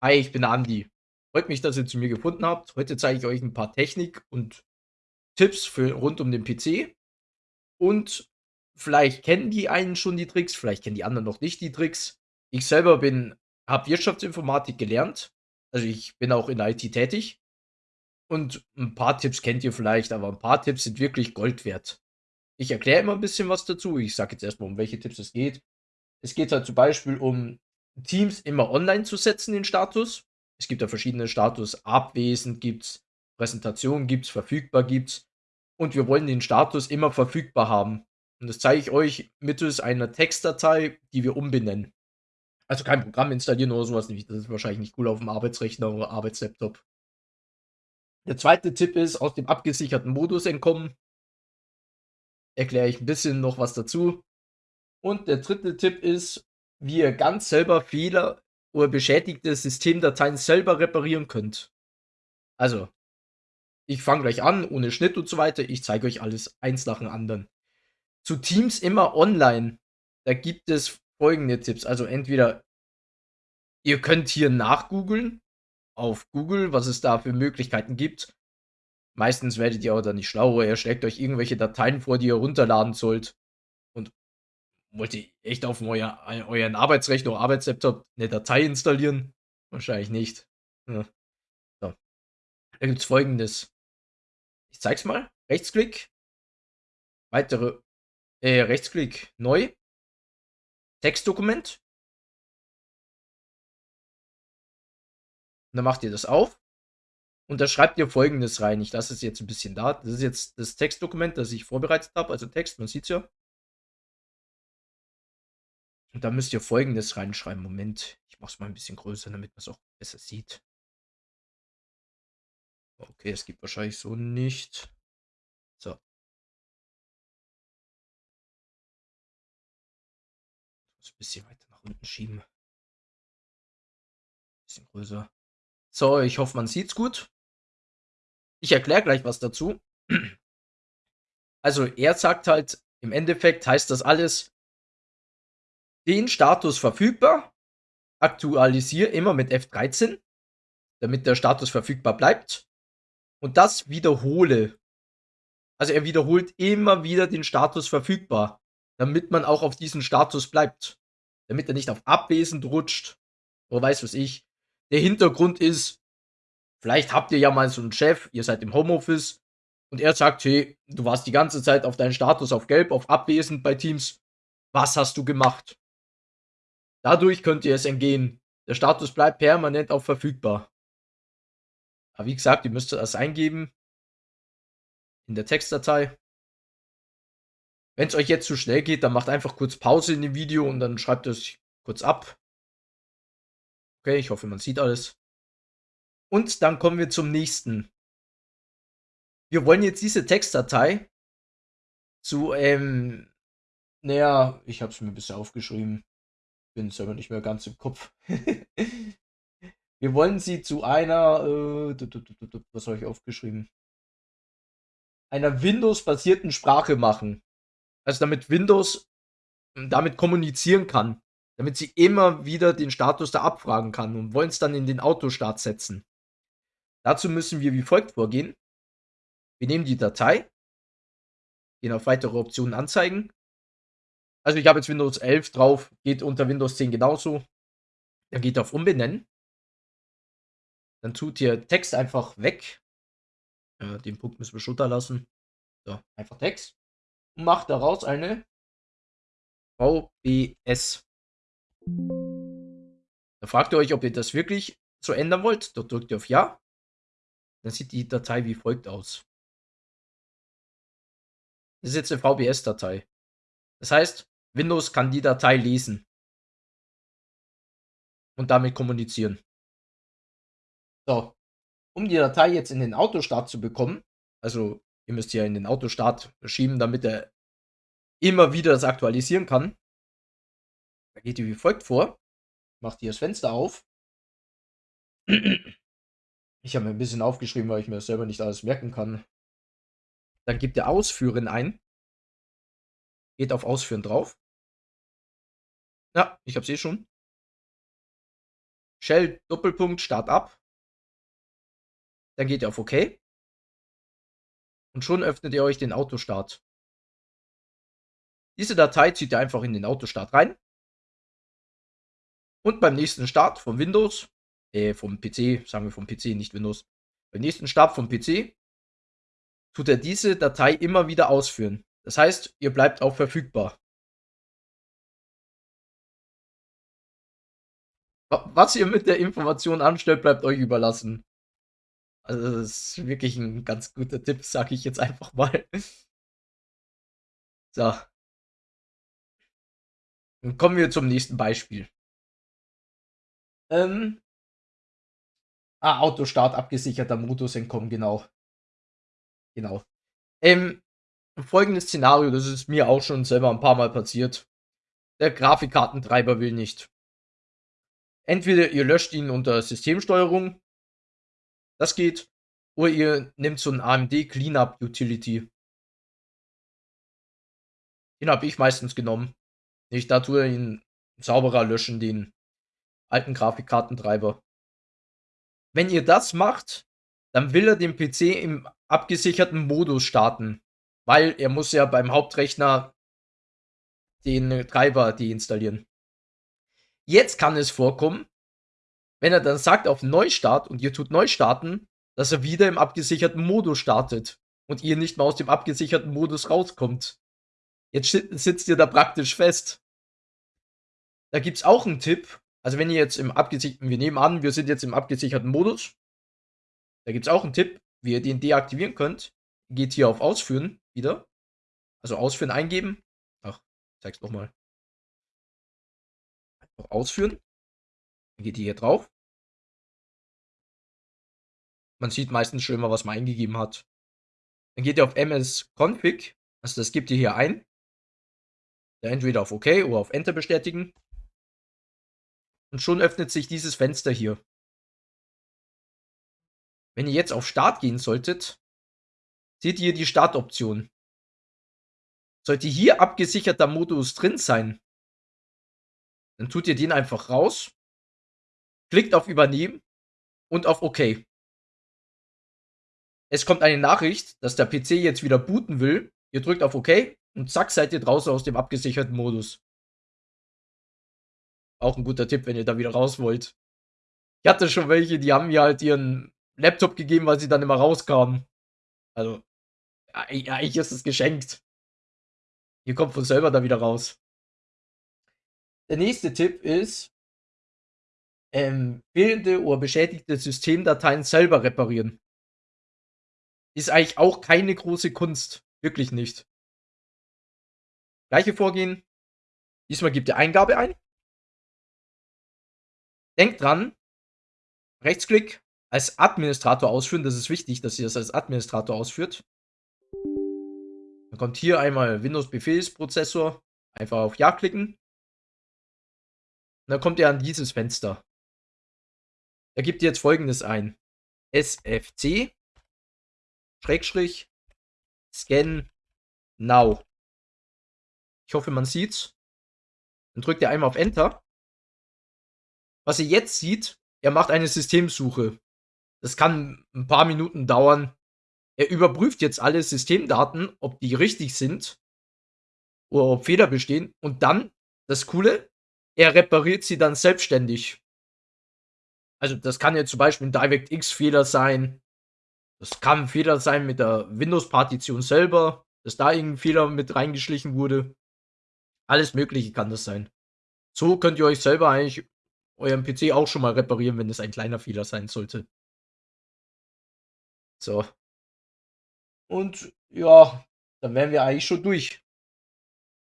Hi, ich bin Andi. Freut mich, dass ihr zu mir gefunden habt. Heute zeige ich euch ein paar Technik und Tipps für rund um den PC. Und vielleicht kennen die einen schon die Tricks, vielleicht kennen die anderen noch nicht die Tricks. Ich selber bin habe Wirtschaftsinformatik gelernt. Also, ich bin auch in IT tätig. Und ein paar Tipps kennt ihr vielleicht, aber ein paar Tipps sind wirklich Gold wert. Ich erkläre immer ein bisschen was dazu. Ich sage jetzt erstmal, um welche Tipps es geht. Es geht halt zum Beispiel um Teams immer online zu setzen, den Status. Es gibt ja verschiedene Status, abwesend gibt's, Präsentation gibt's, verfügbar gibt's. Und wir wollen den Status immer verfügbar haben. Und das zeige ich euch mittels einer Textdatei, die wir umbenennen. Also kein Programm installieren oder sowas nicht. Das ist wahrscheinlich nicht cool auf dem Arbeitsrechner oder Arbeitslaptop. Der zweite Tipp ist, aus dem abgesicherten Modus entkommen. Erkläre ich ein bisschen noch was dazu. Und der dritte Tipp ist, wie ihr ganz selber Fehler oder beschädigte Systemdateien selber reparieren könnt. Also, ich fange gleich an, ohne Schnitt und so weiter. Ich zeige euch alles eins nach dem anderen. Zu Teams immer online. Da gibt es folgende Tipps. Also entweder ihr könnt hier nachgoogeln auf Google, was es da für Möglichkeiten gibt. Meistens werdet ihr aber dann nicht schlauer. Ihr schlägt euch irgendwelche Dateien vor, die ihr runterladen sollt. Wollt ihr echt auf euer, euren Arbeitsrechner oder Arbeitslaptop eine Datei installieren? Wahrscheinlich nicht. Ja. So. Da gibt es folgendes. Ich zeig's mal. Rechtsklick. Weitere. Äh, Rechtsklick. Neu. Textdokument. Und dann macht ihr das auf. Und da schreibt ihr folgendes rein. Ich lasse es jetzt ein bisschen da. Das ist jetzt das Textdokument, das ich vorbereitet habe. Also Text, man sieht es ja. Und da müsst ihr folgendes reinschreiben. Moment, ich mache es mal ein bisschen größer, damit man es auch besser sieht. Okay, es gibt wahrscheinlich so nicht. So. Ein bisschen weiter nach unten schieben. Ein bisschen größer. So, ich hoffe, man sieht es gut. Ich erkläre gleich was dazu. Also, er sagt halt, im Endeffekt heißt das alles, den Status verfügbar, aktualisiere immer mit F13, damit der Status verfügbar bleibt. Und das wiederhole. Also er wiederholt immer wieder den Status verfügbar, damit man auch auf diesen Status bleibt. Damit er nicht auf abwesend rutscht. Oder weiß was ich. Der Hintergrund ist, vielleicht habt ihr ja mal so einen Chef, ihr seid im Homeoffice und er sagt, hey, du warst die ganze Zeit auf deinen Status auf gelb, auf abwesend bei Teams. Was hast du gemacht? Dadurch könnt ihr es entgehen. Der Status bleibt permanent auf verfügbar. Aber wie gesagt, ihr müsst das eingeben in der Textdatei. Wenn es euch jetzt zu schnell geht, dann macht einfach kurz Pause in dem Video und dann schreibt es kurz ab. Okay, ich hoffe, man sieht alles. Und dann kommen wir zum nächsten. Wir wollen jetzt diese Textdatei zu, ähm, naja, ich habe es mir ein bisschen aufgeschrieben bin es aber nicht mehr ganz im Kopf. Wir wollen sie zu einer, äh, was habe ich aufgeschrieben? Einer Windows-basierten Sprache machen. Also damit Windows hm, damit kommunizieren kann. Damit sie immer wieder den Status da abfragen kann und wollen es dann in den Autostart setzen. Dazu müssen wir wie folgt vorgehen. Wir nehmen die Datei, gehen auf weitere Optionen anzeigen, also ich habe jetzt Windows 11 drauf, geht unter Windows 10 genauso. Dann geht auf Umbenennen. Dann tut ihr Text einfach weg. Äh, den Punkt müssen wir Schutter lassen. So, einfach Text. Und macht daraus eine VBS. Da fragt ihr euch, ob ihr das wirklich so ändern wollt. Dort drückt ihr auf Ja. Dann sieht die Datei wie folgt aus. Das ist jetzt eine VBS-Datei. Das heißt, Windows kann die Datei lesen und damit kommunizieren. So, um die Datei jetzt in den Autostart zu bekommen, also ihr müsst ja in den Autostart schieben, damit er immer wieder das aktualisieren kann. Da geht ihr wie folgt vor. Macht ihr das Fenster auf. Ich habe mir ein bisschen aufgeschrieben, weil ich mir das selber nicht alles merken kann. Dann gibt ihr Ausführen ein. Geht auf Ausführen drauf. Ja, ich habe es eh schon. Shell Doppelpunkt Start ab. Dann geht ihr auf OK. Und schon öffnet ihr euch den Autostart. Diese Datei zieht ihr einfach in den Autostart rein. Und beim nächsten Start von Windows, äh, vom PC, sagen wir vom PC, nicht Windows, beim nächsten Start vom PC tut er diese Datei immer wieder ausführen. Das heißt, ihr bleibt auch verfügbar. Was ihr mit der Information anstellt, bleibt euch überlassen. Also, das ist wirklich ein ganz guter Tipp, sage ich jetzt einfach mal. So. Dann kommen wir zum nächsten Beispiel. Ähm. Ah, Autostart abgesicherter Modus entkommen, genau. Genau. Ähm, folgendes Szenario, das ist mir auch schon selber ein paar Mal passiert. Der Grafikkartentreiber will nicht. Entweder ihr löscht ihn unter Systemsteuerung, das geht, oder ihr nehmt so ein AMD Cleanup Utility. Den habe ich meistens genommen. Ich da tue ihn sauberer löschen, den alten Grafikkartentreiber. Wenn ihr das macht, dann will er den PC im abgesicherten Modus starten, weil er muss ja beim Hauptrechner den Treiber deinstallieren. Jetzt kann es vorkommen, wenn er dann sagt auf Neustart und ihr tut Neustarten, dass er wieder im abgesicherten Modus startet und ihr nicht mehr aus dem abgesicherten Modus rauskommt. Jetzt sitzt ihr da praktisch fest. Da gibt es auch einen Tipp. Also wenn ihr jetzt im abgesicherten, wir nehmen an, wir sind jetzt im abgesicherten Modus. Da gibt es auch einen Tipp, wie ihr den deaktivieren könnt. Geht hier auf Ausführen wieder. Also Ausführen eingeben. Ach, ich zeig's nochmal. Einfach ausführen. Dann geht ihr hier drauf. Man sieht meistens schon immer, was man eingegeben hat. Dann geht ihr auf MS-Config. Also das gibt ihr hier ein. Dann entweder auf OK oder auf Enter bestätigen. Und schon öffnet sich dieses Fenster hier. Wenn ihr jetzt auf Start gehen solltet, seht ihr die Startoption. Sollte hier abgesicherter Modus drin sein, dann tut ihr den einfach raus, klickt auf Übernehmen und auf OK. Es kommt eine Nachricht, dass der PC jetzt wieder booten will. Ihr drückt auf OK und zack, seid ihr draußen aus dem abgesicherten Modus. Auch ein guter Tipp, wenn ihr da wieder raus wollt. Ich hatte schon welche, die haben mir halt ihren Laptop gegeben, weil sie dann immer rauskamen. Also, eigentlich ist es geschenkt. Ihr kommt von selber da wieder raus. Der nächste Tipp ist, ähm, fehlende oder beschädigte Systemdateien selber reparieren. Ist eigentlich auch keine große Kunst. Wirklich nicht. Gleiche Vorgehen. Diesmal gibt ihr Eingabe ein. Denkt dran, Rechtsklick, als Administrator ausführen. Das ist wichtig, dass ihr das als Administrator ausführt. Dann kommt hier einmal Windows-Befehlsprozessor. Einfach auf Ja klicken. Und dann kommt ihr an dieses Fenster. Da gibt ihr jetzt folgendes ein. SFC Schrägstrich Scan Now. Ich hoffe, man sieht's. Dann drückt ihr einmal auf Enter. Was ihr jetzt sieht, er macht eine Systemsuche. Das kann ein paar Minuten dauern. Er überprüft jetzt alle Systemdaten, ob die richtig sind oder ob Fehler bestehen. Und dann, das Coole, er repariert sie dann selbstständig. Also das kann jetzt zum Beispiel ein DirectX-Fehler sein. Das kann ein Fehler sein mit der Windows-Partition selber, dass da irgendein Fehler mit reingeschlichen wurde. Alles Mögliche kann das sein. So könnt ihr euch selber eigentlich euren PC auch schon mal reparieren, wenn es ein kleiner Fehler sein sollte. So. Und ja, dann wären wir eigentlich schon durch.